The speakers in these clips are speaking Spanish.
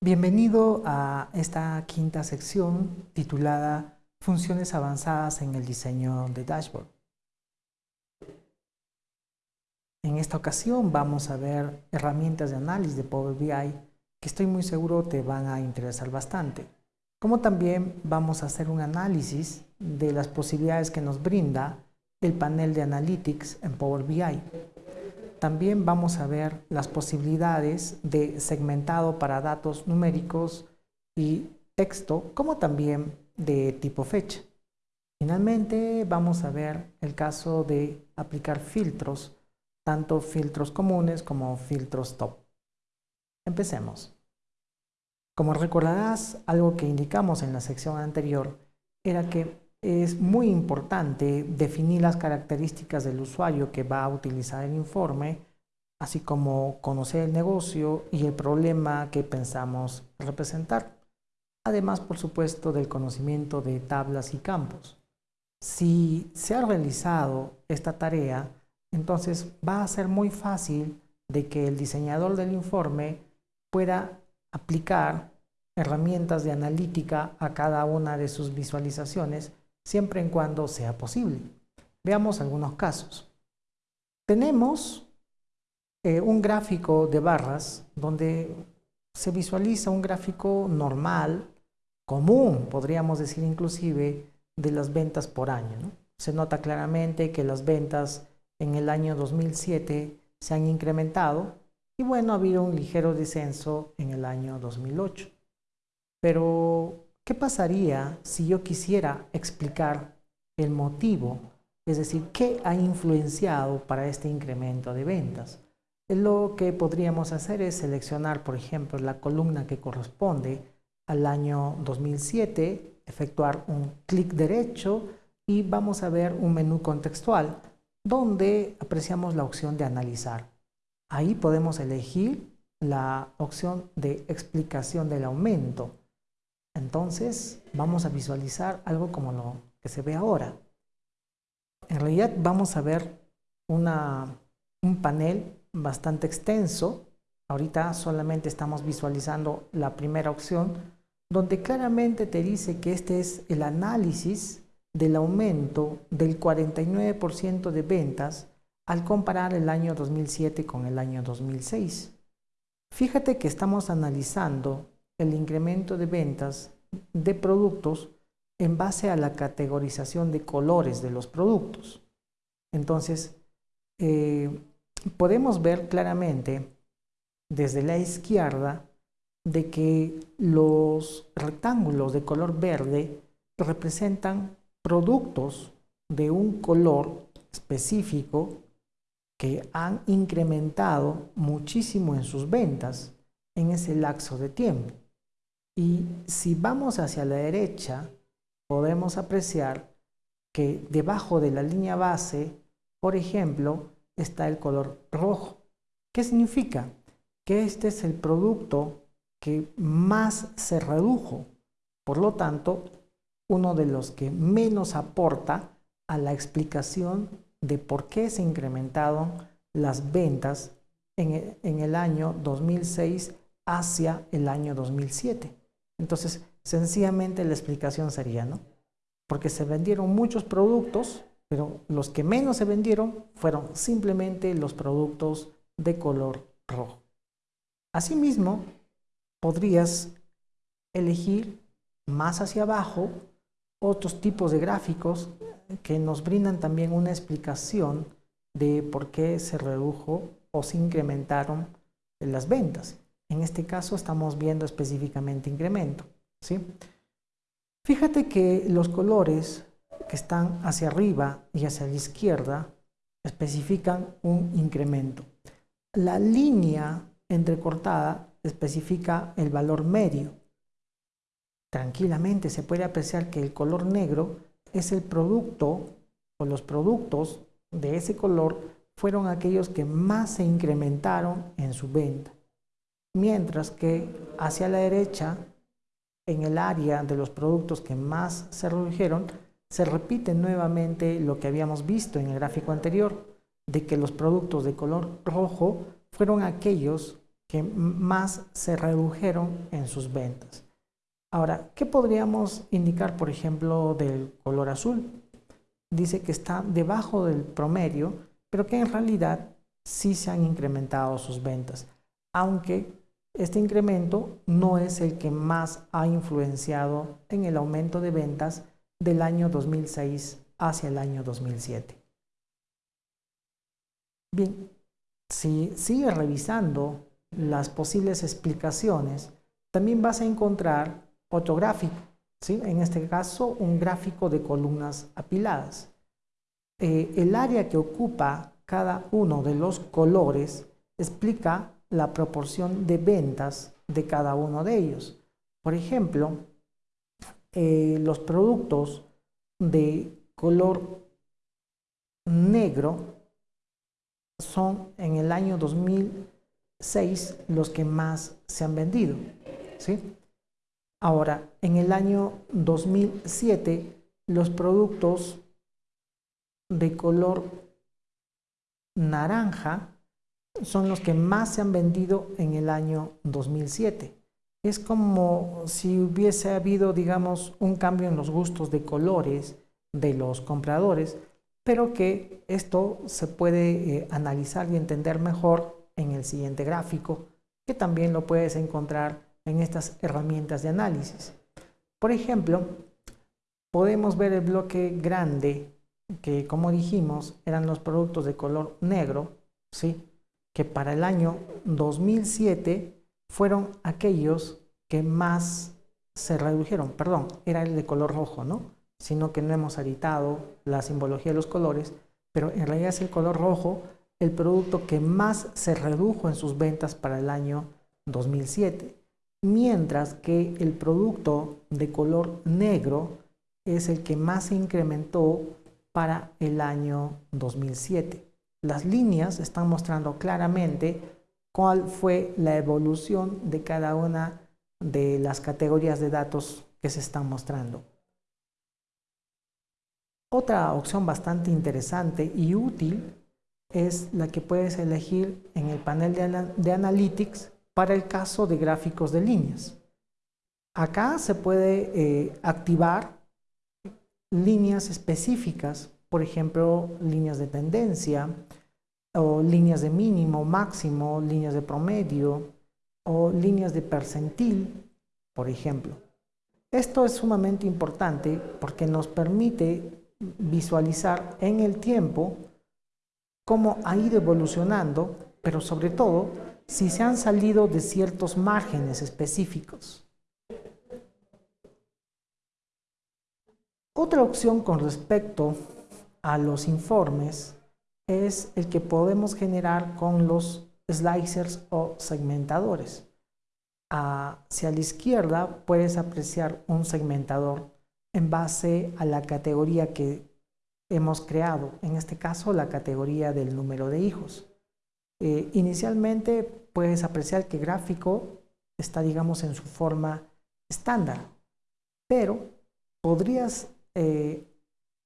Bienvenido a esta quinta sección titulada Funciones avanzadas en el diseño de dashboard. En esta ocasión vamos a ver herramientas de análisis de Power BI que estoy muy seguro te van a interesar bastante. Como también vamos a hacer un análisis de las posibilidades que nos brinda el panel de Analytics en Power BI. También vamos a ver las posibilidades de segmentado para datos numéricos y texto, como también de tipo fecha. Finalmente vamos a ver el caso de aplicar filtros, tanto filtros comunes como filtros top. Empecemos. Como recordarás, algo que indicamos en la sección anterior era que es muy importante definir las características del usuario que va a utilizar el informe, así como conocer el negocio y el problema que pensamos representar. Además, por supuesto, del conocimiento de tablas y campos. Si se ha realizado esta tarea, entonces va a ser muy fácil de que el diseñador del informe pueda aplicar herramientas de analítica a cada una de sus visualizaciones siempre en cuando sea posible. Veamos algunos casos. Tenemos eh, un gráfico de barras donde se visualiza un gráfico normal, común, podríamos decir inclusive, de las ventas por año. Se nota claramente que las ventas en el año 2007 se han incrementado y bueno, ha habido un ligero descenso en el año 2008. Pero ¿Qué pasaría si yo quisiera explicar el motivo? Es decir, ¿qué ha influenciado para este incremento de ventas? Lo que podríamos hacer es seleccionar, por ejemplo, la columna que corresponde al año 2007, efectuar un clic derecho y vamos a ver un menú contextual donde apreciamos la opción de analizar. Ahí podemos elegir la opción de explicación del aumento. Entonces vamos a visualizar algo como lo que se ve ahora. En realidad vamos a ver un panel bastante extenso. Ahorita solamente estamos visualizando la primera opción, donde claramente te dice que este es el análisis del aumento del 49% de ventas al comparar el año 2007 con el año 2006. Fíjate que estamos analizando el incremento de ventas de productos en base a la categorización de colores de los productos. Entonces, eh, podemos ver claramente desde la izquierda de que los rectángulos de color verde representan productos de un color específico que han incrementado muchísimo en sus ventas en ese lapso de tiempo. Y si vamos hacia la derecha, podemos apreciar que debajo de la línea base, por ejemplo, está el color rojo. ¿Qué significa? Que este es el producto que más se redujo. Por lo tanto, uno de los que menos aporta a la explicación de por qué se incrementaron las ventas en el, año 2006 hacia el año 2007. Entonces, sencillamente la explicación sería, ¿no? Porque se vendieron muchos productos, pero los que menos se vendieron fueron simplemente los productos de color rojo. Asimismo, podrías elegir más hacia abajo otros tipos de gráficos que nos brindan también una explicación de por qué se redujo o se incrementaron las ventas. En este caso estamos viendo específicamente incremento. ¿sí? Fíjate que los colores que están hacia arriba y hacia la izquierda especifican un incremento. La línea entrecortada especifica el valor medio. Tranquilamente se puede apreciar que el color negro es el producto o los productos de ese color fueron aquellos que más se incrementaron en su venta mientras que hacia la derecha, en el área de los productos que más se redujeron, se repite nuevamente lo que habíamos visto en el gráfico anterior, de que los productos de color rojo fueron aquellos que más se redujeron en sus ventas. Ahora, ¿qué podríamos indicar, por ejemplo, del color azul? Dice que está debajo del promedio, pero que en realidad sí se han incrementado sus ventas, aunque este incremento no es el que más ha influenciado en el aumento de ventas del año 2006 hacia el año 2007. Bien, si sigues revisando las posibles explicaciones, también vas a encontrar otro gráfico, ¿sí? en este caso un gráfico de columnas apiladas. Eh, el área que ocupa cada uno de los colores explica la proporción de ventas de cada uno de ellos. Por ejemplo, eh, los productos de color negro son en el año 2006 los que más se han vendido. ¿sí? Ahora, en el año 2007, los productos de color naranja son los que más se han vendido en el año 2007. Es como si hubiese habido, digamos, un cambio en los gustos de colores de los compradores, pero que esto se puede eh, analizar y entender mejor en el siguiente gráfico, que también lo puedes encontrar en estas herramientas de análisis. Por ejemplo, podemos ver el bloque grande, que como dijimos, eran los productos de color negro, ¿sí? Que para el año 2007 fueron aquellos que más se redujeron, perdón, era el de color rojo, ¿no? Sino que no hemos editado la simbología de los colores, pero en realidad es el color rojo el producto que más se redujo en sus ventas para el año 2007, mientras que el producto de color negro es el que más se incrementó para el año 2007. Las líneas están mostrando claramente cuál fue la evolución de cada una de las categorías de datos que se están mostrando. Otra opción bastante interesante y útil es la que puedes elegir en el panel de, Analytics para el caso de gráficos de líneas. Acá se puede eh, activar líneas específicas, por ejemplo, líneas de tendencia, o líneas de mínimo, máximo, líneas de promedio, o líneas de percentil, por ejemplo. Esto es sumamente importante porque nos permite visualizar en el tiempo cómo ha ido evolucionando, pero sobre todo si se han salido de ciertos márgenes específicos. Otra opción con respecto a los informes es el que podemos generar con los slicers o segmentadores. Hacia la izquierda puedes apreciar un segmentador en base a la categoría que hemos creado, en este caso la categoría del número de hijos. Eh, inicialmente puedes apreciar que gráfico está, digamos, en su forma estándar, pero podrías eh,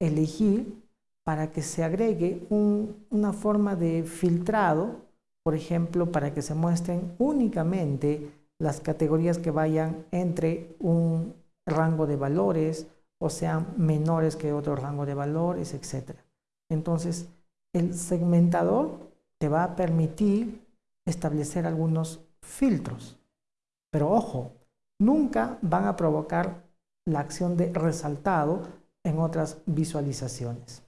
elegir para que se agregue una forma de filtrado, por ejemplo, para que se muestren únicamente las categorías que vayan entre un rango de valores o sean menores que otro rango de valores, etc. Entonces, el segmentador te va a permitir establecer algunos filtros. Pero ojo, nunca van a provocar la acción de resaltado en otras visualizaciones.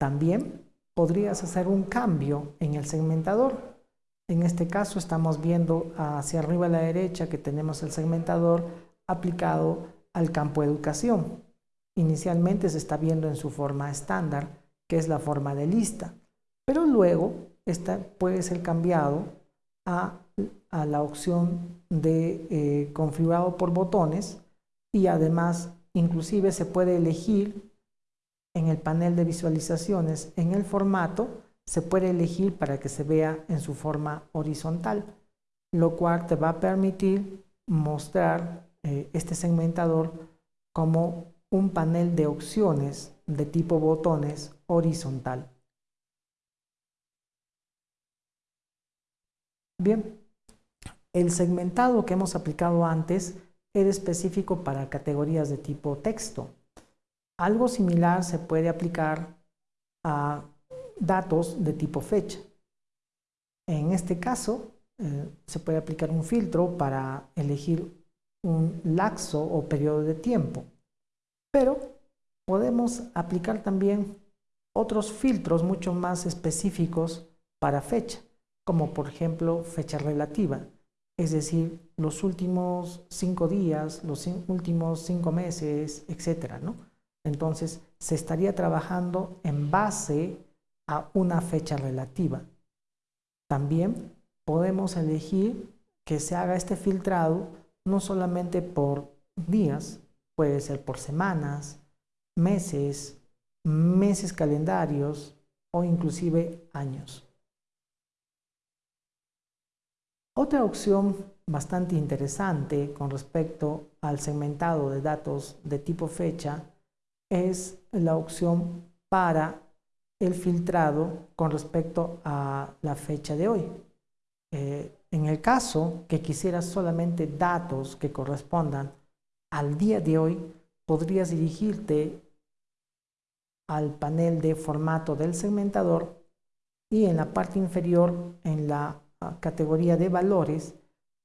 También podrías hacer un cambio en el segmentador. En este caso estamos viendo hacia arriba a la derecha que tenemos el segmentador aplicado al campo educación. Inicialmente se está viendo en su forma estándar, que es la forma de lista, pero luego esta puede ser cambiado a, la opción de eh, configurado por botones y además inclusive se puede elegir en el panel de visualizaciones, en el formato, se puede elegir para que se vea en su forma horizontal, lo cual te va a permitir mostrar eh, este segmentador como un panel de opciones de tipo botones horizontal. Bien, el segmentado que hemos aplicado antes era específico para categorías de tipo texto. Algo similar se puede aplicar a datos de tipo fecha. En este caso, eh, se puede aplicar un filtro para elegir un laxo o periodo de tiempo. Pero podemos aplicar también otros filtros mucho más específicos para fecha, como por ejemplo fecha relativa, es decir, los últimos cinco días, los últimos cinco meses, etc. ¿no? Entonces, se estaría trabajando en base a una fecha relativa. También podemos elegir que se haga este filtrado no solamente por días, puede ser por semanas, meses, meses calendarios o inclusive años. Otra opción bastante interesante con respecto al segmentado de datos de tipo fecha es la opción para el filtrado con respecto a la fecha de hoy. Eh, en el caso que quisieras solamente datos que correspondan al día de hoy, podrías dirigirte al panel de formato del segmentador y en la parte inferior, en la ah, categoría de valores,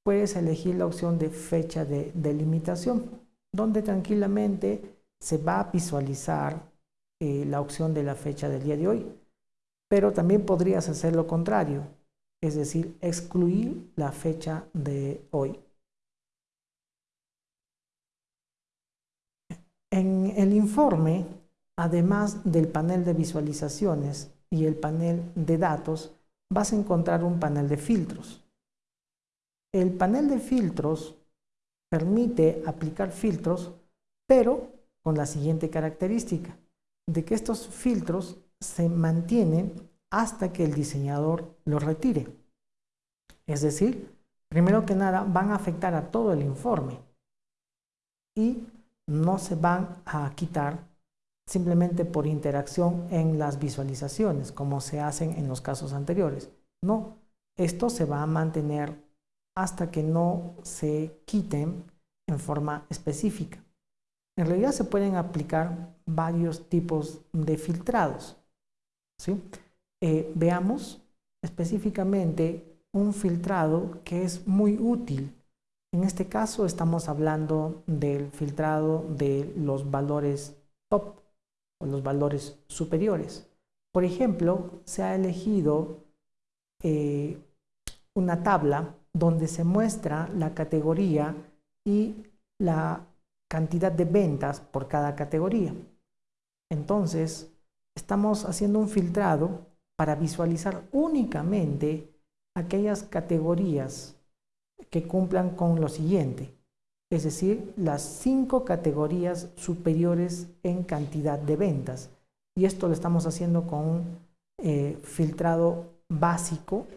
puedes elegir la opción de fecha de delimitación, donde tranquilamente se va a visualizar eh, la opción de la fecha del día de hoy. Pero también podrías hacer lo contrario, es decir, excluir la fecha de hoy. En el informe, además del panel de visualizaciones y el panel de datos, vas a encontrar un panel de filtros. El panel de filtros permite aplicar filtros, pero con la siguiente característica de que estos filtros se mantienen hasta que el diseñador los retire. Es decir, primero que nada van a afectar a todo el informe y no se van a quitar simplemente por interacción en las visualizaciones, como se hacen en los casos anteriores. No, esto se va a mantener hasta que no se quiten en forma específica. En realidad se pueden aplicar varios tipos de filtrados. ¿sí? Eh, veamos específicamente un filtrado que es muy útil. En este caso estamos hablando del filtrado de los valores top o los valores superiores. Por ejemplo, se ha elegido eh, una tabla donde se muestra la categoría y la cantidad de ventas por cada categoría. Entonces, estamos haciendo un filtrado para visualizar únicamente aquellas categorías que cumplan con lo siguiente, es decir, las cinco categorías superiores en cantidad de ventas. Y esto lo estamos haciendo con un eh, filtrado básico.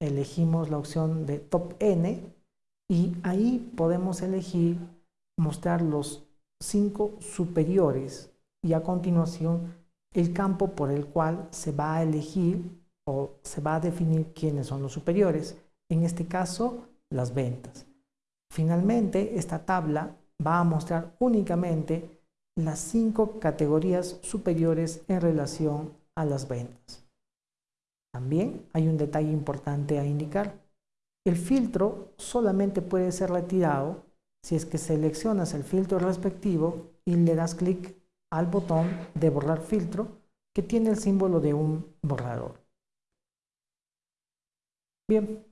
Elegimos la opción de Top N y ahí podemos elegir mostrar los cinco superiores y a continuación el campo por el cual se va a elegir o se va a definir quiénes son los superiores, en este caso las ventas. Finalmente, esta tabla va a mostrar únicamente las cinco categorías superiores en relación a las ventas. También hay un detalle importante a indicar. El filtro solamente puede ser retirado si es que seleccionas el filtro respectivo y le das clic al botón de borrar filtro que tiene el símbolo de un borrador. Bien,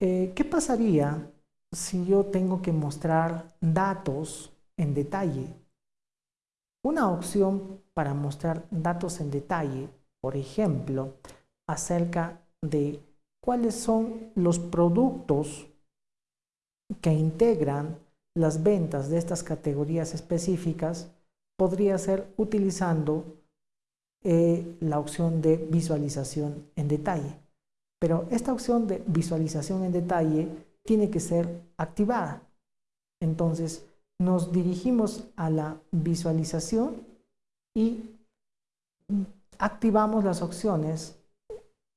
eh, ¿qué pasaría si yo tengo que mostrar datos en detalle? Una opción para mostrar datos en detalle, por ejemplo, acerca de cuáles son los productos que integran las ventas de estas categorías específicas podría ser utilizando eh, la opción de visualización en detalle. Pero esta opción de visualización en detalle tiene que ser activada. Entonces, nos dirigimos a la visualización y activamos las opciones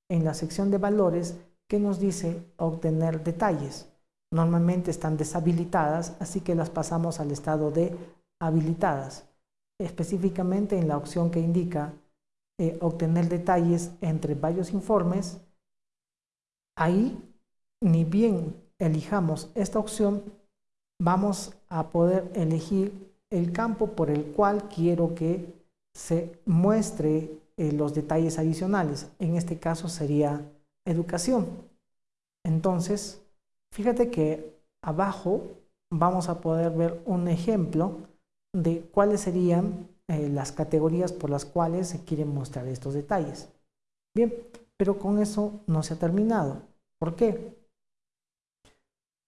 en la sección de valores que nos dice obtener detalles. Normalmente están deshabilitadas, así que las pasamos al estado de habilitadas, específicamente en la opción que indica eh, obtener detalles entre varios informes. Ahí, ni bien elijamos esta opción, vamos a poder elegir el campo por el cual quiero que se muestre eh, los detalles adicionales. En este caso sería educación. Entonces, fíjate que abajo vamos a poder ver un ejemplo de cuáles serían eh, las categorías por las cuales se quieren mostrar estos detalles. Bien, pero con eso no se ha terminado. ¿Por qué?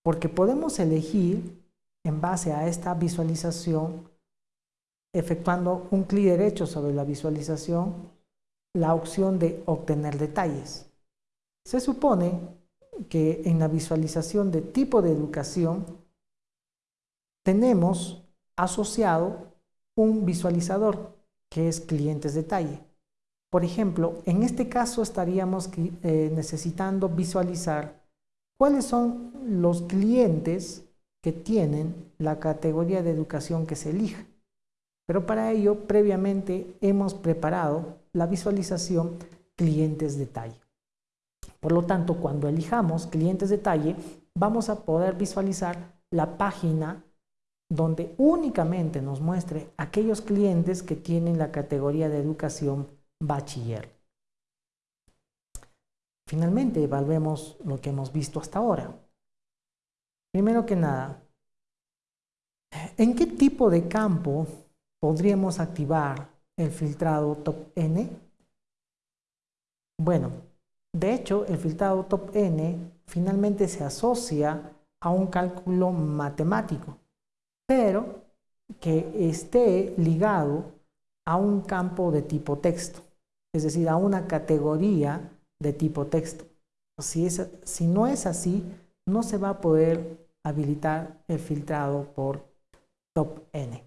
Porque podemos elegir en base a esta visualización, efectuando un clic derecho sobre la visualización, la opción de obtener detalles. Se supone que en la visualización de tipo de educación tenemos asociado un visualizador que es clientes detalle. Por ejemplo, en este caso estaríamos eh, necesitando visualizar cuáles son los clientes que tienen la categoría de educación que se elija. Pero para ello, previamente hemos preparado la visualización clientes detalle. Por lo tanto, cuando elijamos clientes detalle, vamos a poder visualizar la página donde únicamente nos muestre aquellos clientes que tienen la categoría de educación bachiller. Finalmente, evaluemos lo que hemos visto hasta ahora. Primero que nada, ¿en qué tipo de campo podríamos activar el filtrado top N? Bueno, de hecho, el filtrado top N finalmente se asocia a un cálculo matemático, pero que esté ligado a un campo de tipo texto, es decir, a una categoría de tipo texto. Si, es, si no es así, no se va a poder habilitar el filtrado por top n.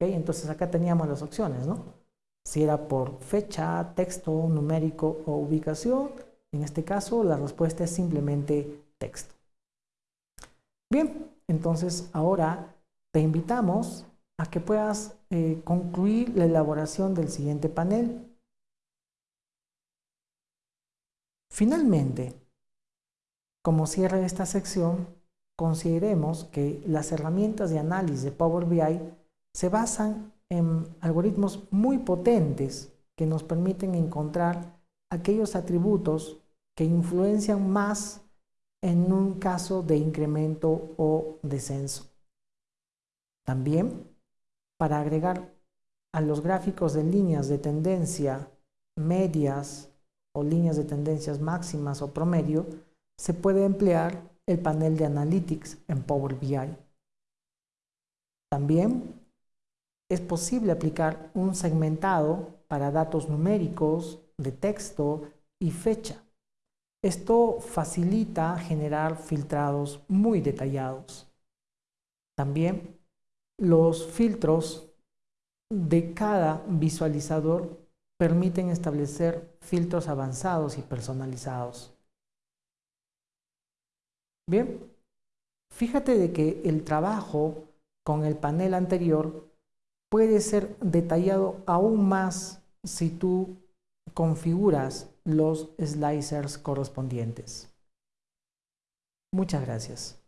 Entonces acá teníamos las opciones, ¿no? Si era por fecha, texto, numérico o ubicación, en este caso la respuesta es simplemente texto. Bien, entonces ahora te invitamos a que puedas eh, concluir la elaboración del siguiente panel. Finalmente, como cierre de esta sección, consideremos que las herramientas de análisis de Power BI se basan en algoritmos muy potentes que nos permiten encontrar aquellos atributos que influencian más en un caso de incremento o descenso. También, para agregar a los gráficos de líneas de tendencia medias o líneas de tendencias máximas o promedio, se puede emplear el panel de Analytics en Power BI. También es posible aplicar un segmentado para datos numéricos, de texto y fecha. Esto facilita generar filtrados muy detallados. También los filtros de cada visualizador permiten establecer filtros avanzados y personalizados. Bien, fíjate de que el trabajo con el panel anterior puede ser detallado aún más si tú configuras los slicers correspondientes. Muchas gracias.